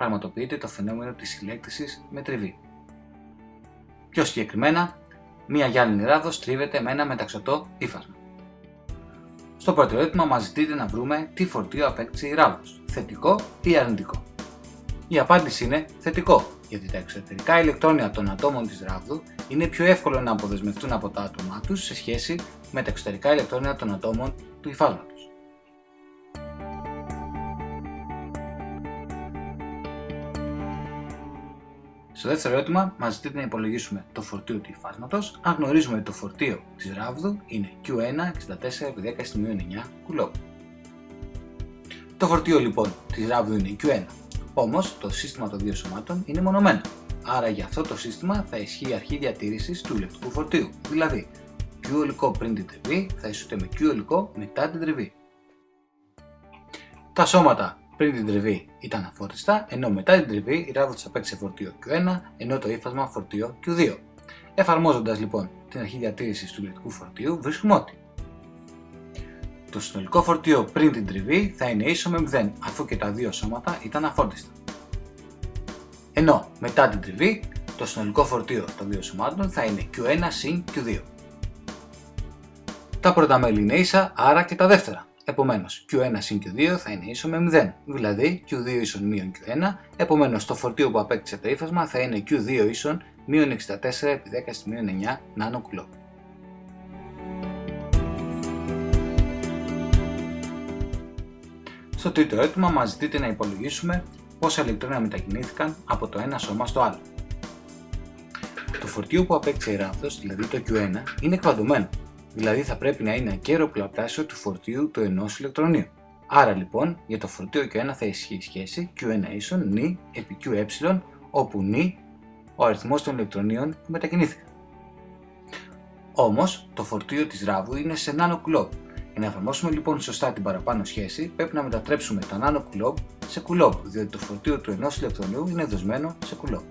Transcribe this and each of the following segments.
πραγματοποιείται το φαινόμενο της συλλέκτησης με τριβή. Πιο συγκεκριμένα, μία γυάλινη ράδος τρίβεται με ένα μεταξωτό ύφασμα. Στο πρώτο ερώτημα μας ζητείτε να βρούμε τι φορτίο απέκτησε η ράβδος, θετικό ή αρνητικό. Η απάντηση είναι θετικό, γιατί τα εξωτερικά ηλεκτρόνια των ατόμων της ράβδου είναι πιο εύκολο να αποδεσμευτούν από τα άτομά τους σε σχέση με τα εξωτερικά ηλεκτρόνια των ατόμων του υφάσματος. Στο δεύτερο ερώτημα, μας ζητείτε να υπολογίσουμε το φορτίο του υφάσματος, αν γνωρίζουμε ότι το φορτίο της ράβδου είναι Q1 64x10 9 κουλόπ. Το φορτίο λοιπόν της ράβδου είναι Q1, όμως το σύστημα των δύο σωμάτων είναι μονομένο. Άρα για αυτό το σύστημα θα ισχύει η αρχή διατήρησης του ηλεκτρικού φορτίου, δηλαδή Q ολικό πριν την τριβή θα ισούται με Q ολικό μετά την τριβή. Τα σώματα πριν την τριβή ήταν αφόρτιστα, ενώ μετά την τριβή η ράβδος απέκτησε φορτίο Q1, ενώ το ύφασμα φορτίο Q2. Εφαρμόζοντας λοιπόν την αρχή διατήρησης του ηλεκτρικού φορτίου, βρίσκουμε ότι το συνολικό φορτίο πριν την τριβή θα είναι ίσο με 0, αφού και τα δύο σώματα ήταν αφόρτιστα. Ενώ μετά την τριβή, το συνολικό φορτίο των δύο σωμάτων θα είναι Q1 συν Q2. Τα πρώτα μέλη είναι ίσα, άρα και τα δεύτερα. Επομένως, Q1 συν Q2 θα είναι ίσο με 0, δηλαδή Q2 ίσον μείον Q1, επομένως το φορτίο που απέκτησε το ύφασμα θα είναι Q2 ίσον μείον 64 επί 10 στη μείον 9 νάνο κουλό. Στο τρίτο ερώτημα μας ζητείτε να υπολογίσουμε πόσα ηλεκτρόνια μετακινήθηκαν από το ένα σώμα στο άλλο. Το φορτίο που απέκτησε η ράβδος, δηλαδή το Q1, είναι εκβαντωμένο δηλαδή θα πρέπει να είναι ακέραιο πλαπλάσιο του φορτίου του ενός ηλεκτρονίου. Άρα λοιπόν για το φορτίο Q1 θα ισχύει η σχέση Q1 ίσον νη επί QE όπου νη ο αριθμός των ηλεκτρονίων που μετακινήθηκαν. Όμως το φορτίο της ράβου είναι σε νάνο κουλόμπ. Για να εφαρμόσουμε λοιπόν σωστά την παραπάνω σχέση πρέπει να μετατρέψουμε τα νάνο κουλόμπ σε κουλόμπ διότι το φορτίο του ενός ηλεκτρονίου είναι δοσμένο σε κουλόμπ.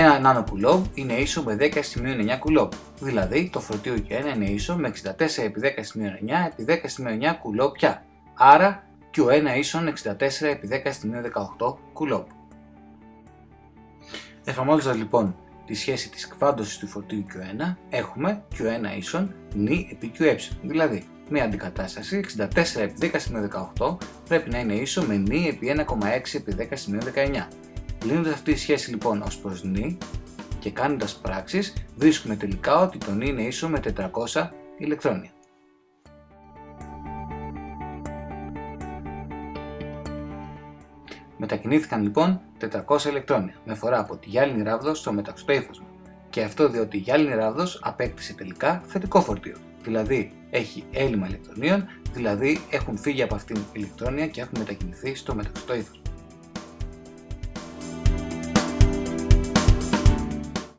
Ένα νάνο κουλόμπ είναι ίσο με 10 σημείο 9 κουλόμπ, δηλαδή το φορτίο Q1 είναι ίσο με 64 επί 10 σημείο 9 επί 10 σημείο 9 κουλόμπ πια. Άρα Q1 ίσον 64 επί 10 σημείο 18 κουλόμπ. Εφαρμόζοντας λοιπόν τη σχέση της εκφάντωσης του φορτίου Q1 έχουμε Q1 ίσον νη επί QE, δηλαδή μια αντικατάσταση 64 επί 10 σημείο 18 πρέπει να είναι ίσο με νη επί 1,6 επί 10 σημείο 19 Λύνοντας αυτή τη σχέση λοιπόν ως προς νη και κάνοντας πράξεις βρίσκουμε τελικά ότι το νη είναι ίσο με 400 ηλεκτρόνια. Μετακινήθηκαν λοιπόν 400 ηλεκτρόνια με φορά από τη γυάλινη ράβδος στο μεταξωτό ύφασμα και αυτό διότι η γυάλινη ράβδος απέκτησε τελικά θετικό φορτίο, δηλαδή έχει έλλειμμα ηλεκτρονίων, δηλαδή έχουν φύγει από αυτήν ηλεκτρόνια και έχουν μετακινηθεί στο μεταξωτό ύφασμα.